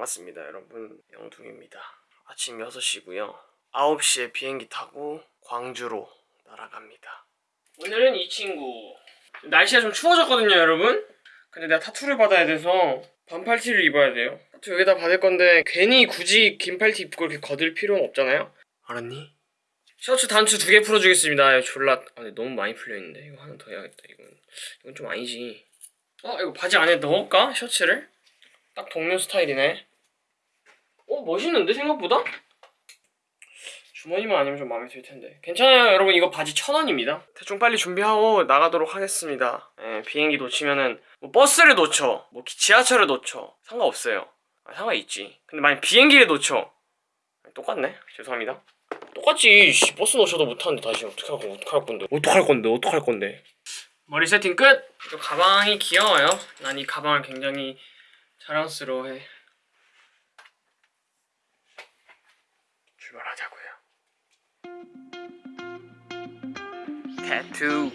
반갑습니다 여러분. 영둥입니다. 아침 6시고요. 9시에 비행기 타고 광주로 날아갑니다. 오늘은 이 친구. 날씨가 좀 추워졌거든요 여러분. 근데 내가 타투를 받아야 돼서 반팔티를 입어야 돼요. 타투 여기다 받을 건데 괜히 굳이 긴 팔티 입고 이렇게 거들 필요는 없잖아요. 알았니? 셔츠 단추 두 개 풀어주겠습니다. 졸라 아, 근데 너무 많이 풀려있는데. 이거 하나 더 해야겠다 이건. 이건 좀 아니지. 어 이거 바지 안에 넣을까? 셔츠를? 딱 동료 스타일이네. 어 멋있는데 생각보다? 주머니만 아니면 좀 마음에 들 텐데. 괜찮아요 여러분. 이거 바지 천 원입니다. 대충 빨리 준비하고 나가도록 하겠습니다. 예, 비행기 놓치면은 뭐 버스를 놓쳐 뭐 기- 지하철을 놓쳐 상관없어요. 아, 상관있지. 근데 만약 비행기를 놓쳐. 똑같네. 죄송합니다. 똑같지. 씨, 버스 놓쳐도 못하는데 다시 어떡하고 어떡할 건데. 어떡할 건데 어떡할 건데. 머리 세팅 끝! 이 가방이 귀여워요. 난 이 가방을 굉장히 자랑스러워해. 출발하자고요. 타투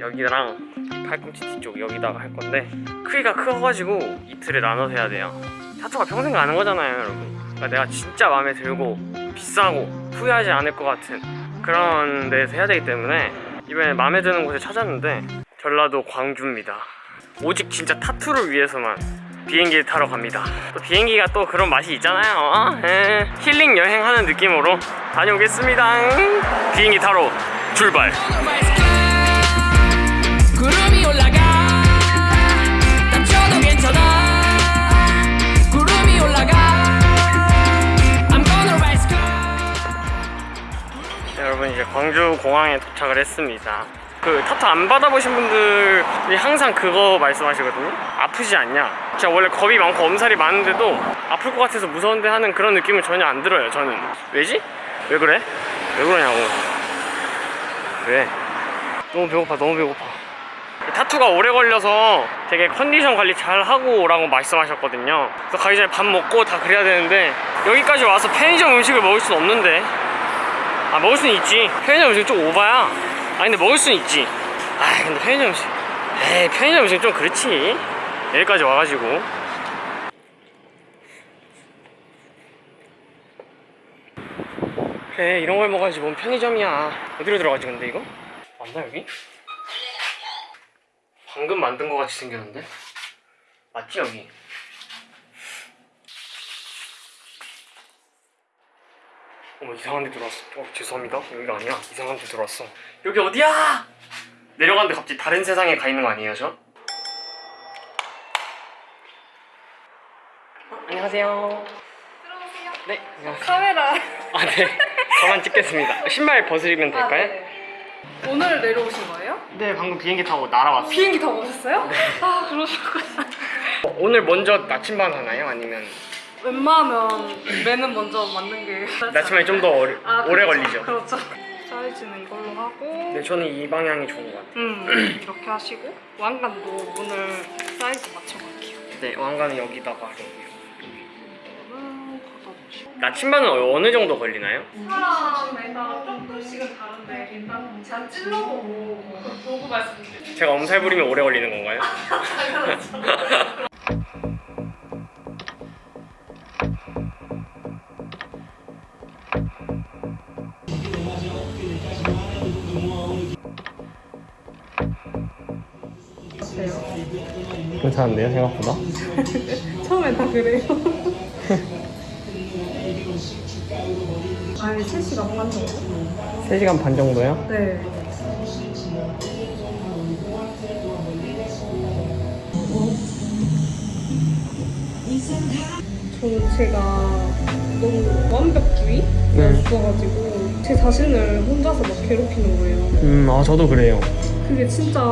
여기랑 팔꿈치 뒤쪽 여기다가 할 건데 크기가 커가지고 이틀에 나눠서 해야 돼요. 타투가 평생 가는 거잖아요 여러분. 그러니까 내가 진짜 마음에 들고 비싸고 후회하지 않을 것 같은 그런 데서 해야 되기 때문에 이번에 마음에 드는 곳을 찾았는데 전라도 광주입니다. 오직 진짜 타투를 위해서만 비행기를 타러 갑니다. 또 비행기가 또 그런 맛이 있잖아요. 어? 에, 힐링 여행하는 느낌으로 다녀오겠습니다. 비행기 타러 출발. 여러분 이제 광주 공항에 도착을 했습니다. 그 타투 안 받아보신 분들이 항상 그거 말씀하시거든요. 아프지 않냐? 제가 원래 겁이 많고 엄살이 많은데도 아플 것 같아서 무서운데 하는 그런 느낌은 전혀 안 들어요. 저는 왜지? 왜 그래? 왜 그러냐고. 왜? 너무 배고파. 너무 배고파. 타투가 오래 걸려서 되게 컨디션 관리 잘 하고 오라고 말씀하셨거든요. 그래서 가기 전에 밥 먹고 다 그래야 되는데 여기까지 와서 편의점 음식을 먹을 수는 없는데 아 먹을 수는 있지 편의점 음식 좀 오바야 아 근데 먹을 수는 있지 아 근데 편의점 음식 에이 편의점 음식 좀 그렇지 여기까지 와가지고 그래 이런 걸 먹어야지 뭔 편의점이야 어디로 들어가지 근데 이거? 맞나 여기? 방금 만든 거 같이 생겼는데? 맞지 여기? 어머 이상한 데 들어왔어 어 죄송합니다 여기가 아니야 이상한 데 들어왔어 여기 어디야 내려갔는데 갑자기 다른 세상에 가 있는 거 아니에요 저? 어, 안녕하세요 들어오세요. 네 안녕하세요 카메라. 아네 저만 찍겠습니다 신발 벗으면 아, 될까요? 네. 오늘 내려오신 거예요? 네 방금 비행기 타고 날아왔어요 비행기 타고 오셨어요? 아 그러셨구나. 어, 오늘 먼저 나침반 하나요? 아니면 웬만하면 매는 먼저 맞는 게. 나침반이 좀더 오래 아, 오래 그렇죠. 걸리죠 그렇죠. 사이즈는 이걸로 하고. 네 저는 이 방향이 좋은 것 같아요 음 이렇게 하시고 왕관도 오늘 사이즈 맞춰갈게요. 네 왕관은 여기다가 하려고요. 나침반은 어느 정도 걸리나요? 사람마다 조금씩은 다른데 일단 제가 찔러보고 보고 말씀드릴게요. 제가 엄살 부리면 오래 걸리는 건가요? 괜찮은데요 생각보다? 처음엔 다 그래요. 아니 3시간 반 정도? 3시간 반 정도요? 네. 저 제가 너무 완벽주의가 네. 있어가지고 제 자신을 혼자서 막 괴롭히는 거예요. 음, 아 저도 그래요 그게 진짜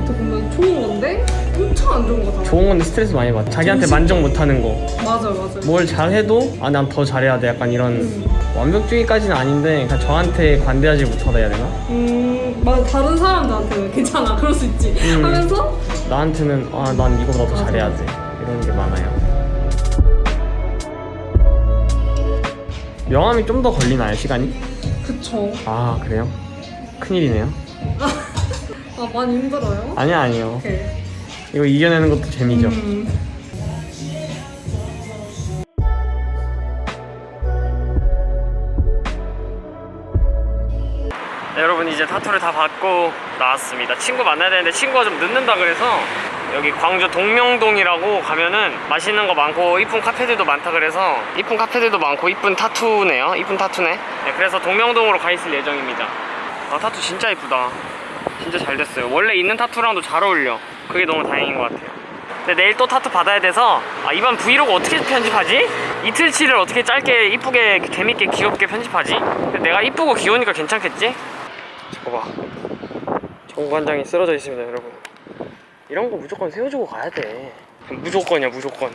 어떻게 보면 좋은 건데 엄청 안 좋은 거잖아. 좋은 건데 스트레스 많이 받아 자기한테 정신- 만족 못하는 거 맞아 맞아. 뭘 잘해도 아 난 더 잘해야 돼 약간 이런 음. 완벽주의까지는 아닌데 그냥 저한테 관대하지 못하다 해야 되나? 음, 맞아 다른 사람들한테는 괜찮아 그럴 수 있지 음. 하면서 나한테는 아 난 이거보다 더 잘해야. 돼 이런 게 많아요 명함이 좀 더 걸리나요 시간이? 그쵸 아 그래요? 큰일이네요 아 많이 힘들어요 아니야 아니요 오케이 이거 이겨내는 것도 재미죠. 음. 네, 여러분 이제 타투를 다 받고 나왔습니다. 친구 만나야 되는데 친구가 좀 늦는다 그래서 여기 광주 동명동이라고 가면은 맛있는 거 많고 이쁜 카페들도 많다 그래서 이쁜 카페들도 많고 이쁜 타투네요. 이쁜 타투네. 네, 그래서 동명동으로 가 있을 예정입니다. 아 타투 진짜 이쁘다. 진짜 잘 됐어요. 원래 있는 타투랑도 잘 어울려. 그게 너무 다행인 것 같아요. 근데 내일 또 타투 받아야 돼서 아, 이번 브이로그 어떻게 편집하지? 이틀치를 어떻게 짧게 이쁘게 재밌게 귀엽게 편집하지? 내가 이쁘고 귀여우니까 괜찮겠지? 저거 봐 정관장이 쓰러져 있습니다 여러분 이런 거 무조건 세워주고 가야 돼 무조건이야 무조건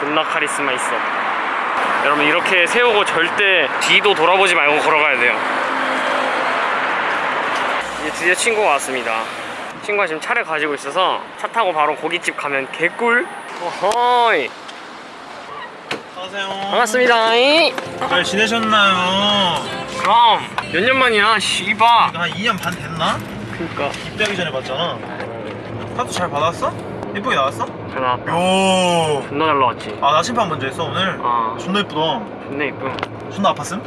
존나 카리스마 있어 여러분 이렇게 세우고 절대 뒤도 돌아보지 말고 걸어가야 돼요 이제 드디어 친구가 왔습니다. 친구가 지금 차를 가지고 있어서 차 타고 바로 고깃집 가면 개꿀. 어허이. 안녕하세요. 반갑습니다. 이. 잘 지내셨나요? 그럼 몇 년 만이야? 씨바. 한 2년 반 됐나? 그니까 입대하기 전에 봤잖아. 타투 잘 받았어? 예쁘게 나왔어? 전화 요. 존나 잘 나왔지. 아 나침반 먼저 했어 오늘. 아 존나 예쁘다. 존나 이쁨. 존나 아팠음?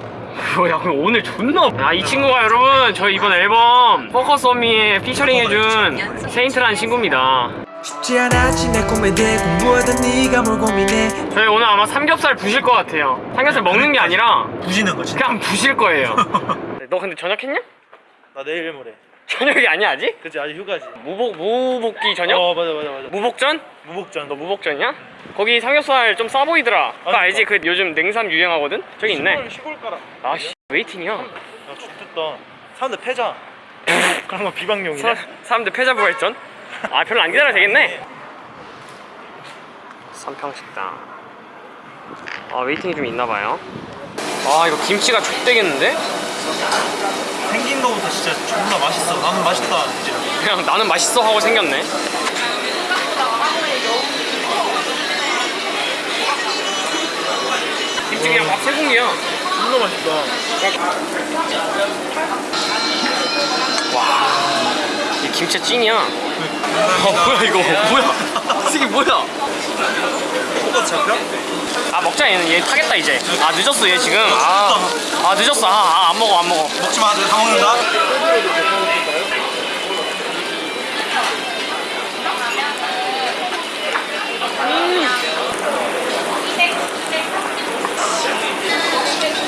뭐야 그럼 오늘 존나 야이 친구가 여러분 저희 이번 앨범 Focus on Me에 피처링 해준 세인트라는 친구입니다 쉽지 않았지 내 꿈에 대해 공부하던 네가 뭘 고민해 저희 오늘 아마 삼겹살 부실 것 같아요 삼겹살 먹는 게 아니라 부시는 거 진짜. 그냥 부실 거예요 너 근데 전역했냐? 나 내일 모레. 전역이 아니야 아직? 그치 아직 휴가지. 미복 미복귀 전역? 어 맞아 맞아 맞아. 미복전? 미복전. 너 미복전이야? 거기 삼겹살 좀 싸 보이더라. 그거 아니, 알지? 그 요즘 냉삼 유행하거든. 저기 있네. 시골 시골 가라. 아씨 웨이팅이야. 야 좋겠다. 사람들 패자. 그런 거 비방용이네. 사, 사람들 패자부가 있전. 아 별로 안 기다려 되겠네. 삼평식당. 아 웨이팅이 좀 있나 봐요. 아 이거 김치가 족되겠는데? 생긴 거부터 진짜 존나 맛있어. 나는 맛있다 이제. 그냥 나는 맛있어 하고 생겼네. 김치 그냥 밥세 공기야. 존나 맛있다. 와, 이 김치 찐이야. 아 뭐야 이거 뭐야? 이게 뭐야? 잡혀? 아 먹자 얘는 얘 타겠다 이제. 아 늦었어 얘 지금. 아, 아 늦었어. 아, 아, 안 먹어 안 먹어. 먹지 마. 다 먹는다.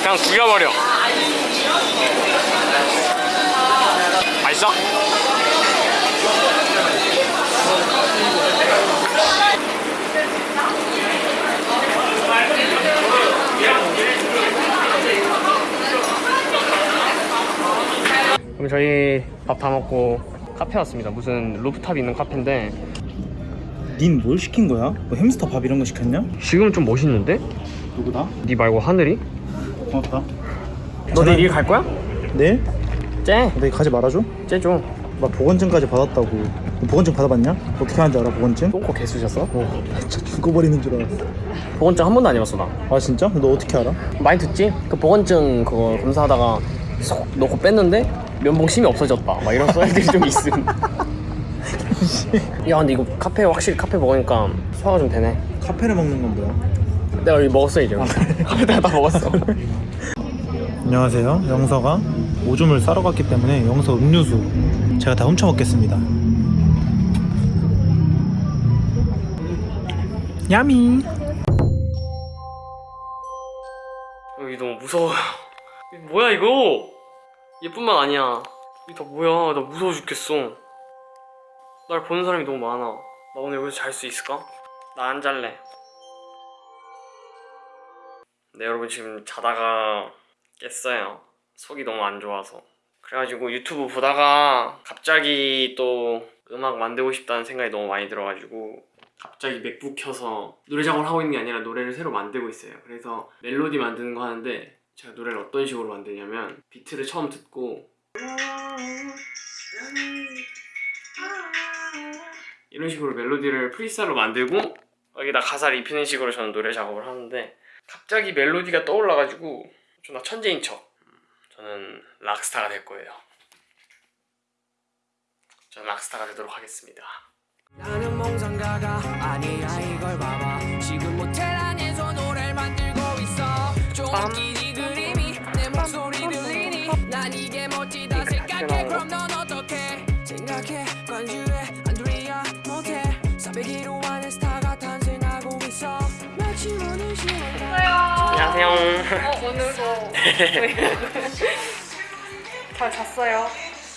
그냥 죽여버려. 맛있어? 그럼 저희 밥 다 먹고 카페 왔습니다. 무슨 루프탑 있는 카페인데 닌 뭘 시킨 거야? 뭐 햄스터 밥 이런 거 시켰냐? 지금 좀 멋있는데? 누구다? 네 말고 하늘이? 고맙다. 너 내일 일 갈 거야? 내일? 쟤? 내일 가지 말아줘? 쟤좀 나 보건증까지 받았다고. 너 보건증 받아봤냐? 어떻게 하는지 알아 보건증? 똥꼬 개 쑤셨어? 어, 진짜 죽어버리는 줄 알았어. 보건증 한 번도 안 해봤어 나아 진짜? 너 어떻게 알아? 많이 듣지? 그 보건증 그거 검사하다가 쏙 넣고 뺐는데 면봉 심이 없어졌다 막 이런 썰들이 좀 있음 야 근데 이거 카페 확실히 카페 먹으니까 소화가 좀 되네 카페를 먹는 건 뭐야? 내가 여기 먹었어 이제 카페다가 다 먹었어 안녕하세요. 영서가 오줌을 싸러 갔기 때문에 영서 음료수 제가 다 훔쳐 먹겠습니다. 야미. 여기 너무 무서워요 뭐야 이거? 얘뿐만 아니야. 이게 다 뭐야? 나 무서워 죽겠어. 날 보는 사람이 너무 많아. 나 오늘 여기서 잘 수 있을까? 나 안 잘래. 네 여러분 지금 자다가 깼어요. 속이 너무 안 좋아서. 그래가지고 유튜브 보다가 갑자기 또 음악 만들고 싶다는 생각이 너무 많이 들어가지고 갑자기 맥북 켜서 노래 작업을 하고 있는 게 아니라 노래를 새로 만들고 있어요. 그래서 멜로디 만드는 거 하는데 제가 노래를 어떤 식으로 만드냐면 비트를 처음 듣고 이런 식으로 멜로디를 프리스타일로 만들고 여기다 가사를 입히는 식으로 저는 노래 작업을 하는데 갑자기 멜로디가 떠올라가지고 존나 천재인 척 음, 저는 락스타가 될 거예요. 저는 락스타가 되도록 하겠습니다. 나는 몽상가가 아니야 이걸 봐봐 지금 모텔 안에서 노래를 만들고 있어 똥 안녕하세요. 어 오늘도 잘 잤어요?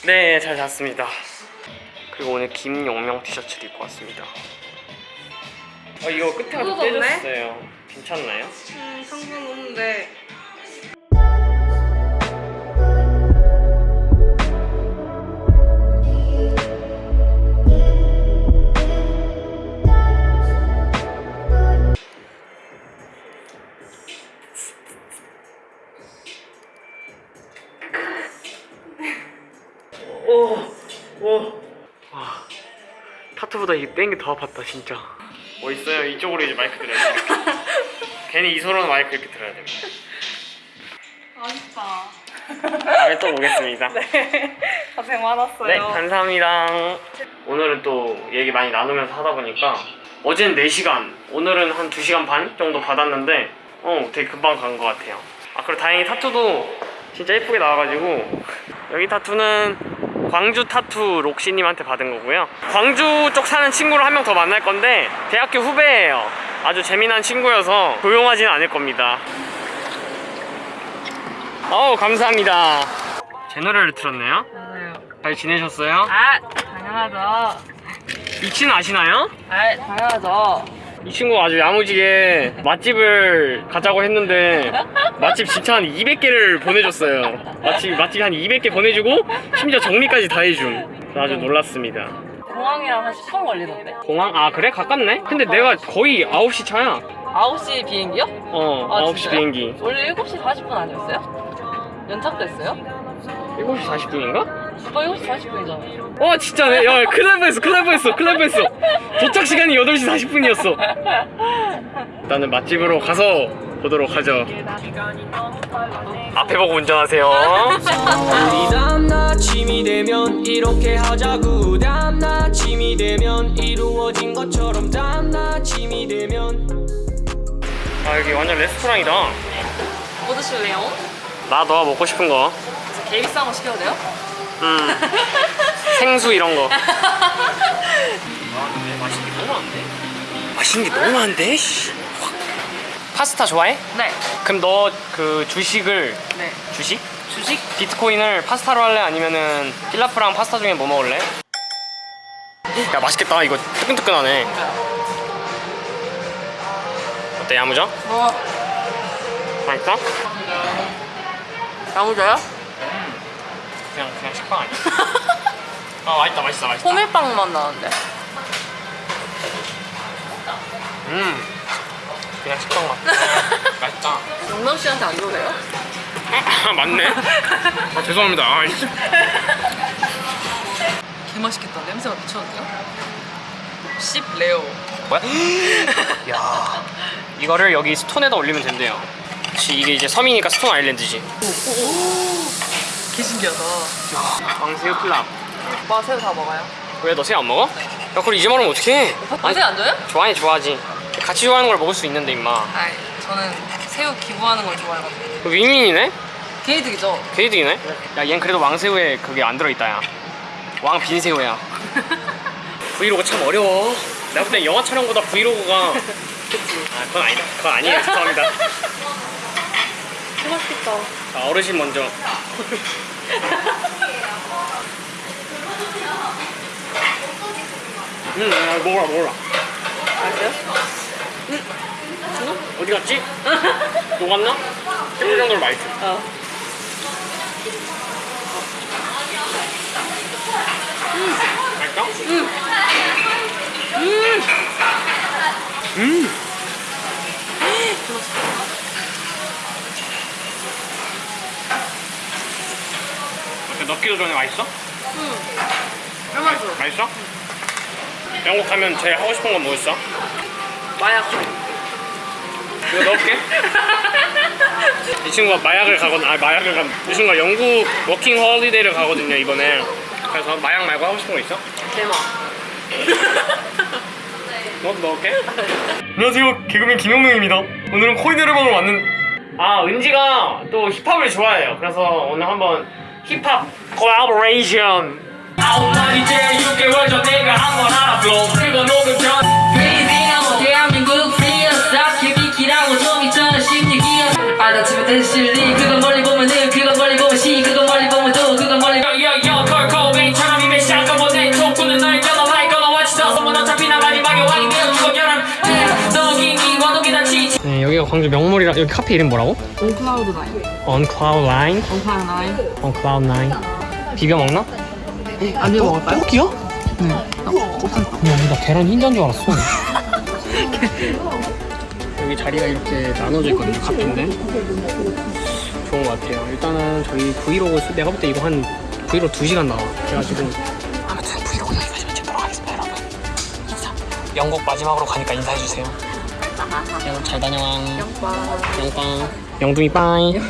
네, 잘 잤습니다. 그리고 오늘 김용명 티셔츠를 입고 왔습니다. 어, 이거 뜯어졌네? 떼졌어요. 괜찮나요? 음 상관없는데 타투보다 이뺀게더 아팠다, 진짜. 뭐 있어요? 이쪽으로 이제 마이크 들어야 돼. 괜히 이소로는 마이크 이렇게 들어야 됩니다. 아쉽다 다음에 또 보겠습니다. 네 고생 많았어요 네, 감사합니다. 오늘은 또 얘기 많이 나누면서 하다 보니까 어제는 4시간, 오늘은 한 2시간 반 정도 받았는데 어, 되게 금방 간 것 같아요. 아, 그리고 다행히 타투도 진짜 예쁘게 나와가지고 여기 타투는 광주 타투 록시님한테 받은 거고요. 광주 쪽 사는 친구를 한 명 더 만날 건데 대학교 후배예요. 아주 재미난 친구여서 고용하지는 않을 겁니다. 어우, 감사합니다. 제 노래를. 맞아요 잘 지내셨어요? 아 당연하죠 이 친구 아시나요? 아 당연하죠 이 친구 아주 야무지게 맛집을 가자고 했는데 맛집 진짜 한 200개를 보내줬어요. 맛집 맛집 한 200개 보내주고 심지어 정리까지 다 해줌. 그래서 아주 놀랐습니다. 공항이랑 한 10분 걸리던데? 공항 아 그래 가깝네? 근데 내가 거의 9시 차야. 9시 비행기요? 어 아, 9시 진짜요? 비행기. 원래 7시 40분 아니었어요? 연착됐어요? 7시 40분인가? 오빠 7시 40분이잖아요 어 진짜네. 야 큰일 날 뻔했어. 큰일 날 뻔했어. 큰일 날 뻔했어. 도착 시간이 8시 40분이었어. 일단은 맛집으로 가서 보도록 하죠. 앞에 보고 운전하세요. 우리 다음 아침이 되면 이렇게 하자구 다음 아침이 되면 이루어진 것처럼 다음 아침이 되면 아 여기 완전 레스토랑이다. 뭐 드실래요? 나 너가 먹고 싶은 거. 거 시켜도 돼요? 음. 생수 이런 거. 아 근데 맛있는 게 너무 많은데? 맛있는 게 너무 많은데? 파스타 좋아해? 네 그럼 너 그 주식을 네. 주식? 주식? 비트코인을 파스타로 할래? 아니면은 필라프랑 파스타 중에 뭐 먹을래? 야 맛있겠다 이거 뜨끈뜨끈하네 어때 야무져? 뭐 맛있어? 야무져요? 그냥 그냥 식빵 아니야? 아 맛있다 맛있어 맛있다. 호밀빵 맛 나는데 음 그냥 식빵 맛. 맛있다. 용명 씨한테 안 좋으세요? 아 맞네. 아 죄송합니다. 아, 씨. 개 맛있겠다. 냄새가 미쳤는데요? 씹 레오. 뭐야? 야 이거를 여기 스톤에다 올리면 된대요. 이게 이제 섬이니까 스톤 아일랜드지. 개 신기하다. 왕새우 클럽 오빠 새우 다 먹어요? 왜 너 새우 안 먹어? 야 그걸 이제 말하면 어떡해? 오빠 새우 안 줘요? 좋아해 좋아하지. 같이 좋아하는 걸 먹을 수 있는데 임마. 아이 저는 새우 기부하는 걸 좋아해가지고. 그 윈윈이네? 개이득이죠? 개이득이네? 야얜 그래도 왕새우에 그게 안 들어있다 야 왕 빈새우야. 브이로그 참 어려워. 내가 볼땐 영화 촬영보다 브이로그가 아 그건 아니다. 그건 아니에요. 죄송합니다. 맛있겠다. 자 어르신 먼저 응 야, 먹어라 먹어라 맛있어요? 어디 갔지? 녹았나? 10분 정도로 맛있어 어 맛있어? 응 음. 음. 어때 넣기도 전에 맛있어? 응 맛있어 맛있어? 영국 가면 제일 하고 싶은 건 뭐였어? 마약 이거 넣을게 이 친구가 마약을 가거든 아 마약을 가이 친구가 영국 워킹 홀리데이를 가거든요 이번에 그래서 마약 말고 하고 싶은 거 있어? 대박 너도 넣을게 안녕하세요 개그맨 김영명입니다 오늘은 코인 노래방을 왔는 아 은지가 또 힙합을 좋아해요. 그래서 오늘 한번 힙합 콜라보레이션. 아홉 날 이 제일 6개월 전 내가 한번 알아flow 그거 녹음 전 베이비야 대한민국 프리어스타 KB키라고 좀 있잖아 심리기야. 받아치면 된 실리. 그건 멀리 보면 늘 그건 멀리 보면 시. 그건 멀리 보면 또 그건 멀리 여여여 콜콜베이처럼 입에 샷건 못내 촉구는 널 겨눠 like gonna watch the 소문 어차피 나 마지막에 왕이 되어 죽어 결혼 너긴 이와 독이 다 치지 네 여기가 광주 명물이라 여기 카페 이름 뭐라고? On Cloud Nine On Cloud Nine On Cloud Nine. 비벼 먹나? 안 비워 먹을까요? 떡이야? 나 계란 흰자인 줄 알았어. 여기 자리가 이렇게 나눠져 있거든요, 카페인데. 좋은 것 같아요. 일단은 저희 브이로그, 쓰- 내가 볼 때 이거 한 브이로그 2시간 나와. 그래가지고. 아무튼 브이로그 여기까지만 찍도록 하겠습니다, 여러분. 인사. 영국 마지막으로 가니까 인사해주세요. 여러분 잘 다녀와. 영빵. 영빵. 영둥이 빠이.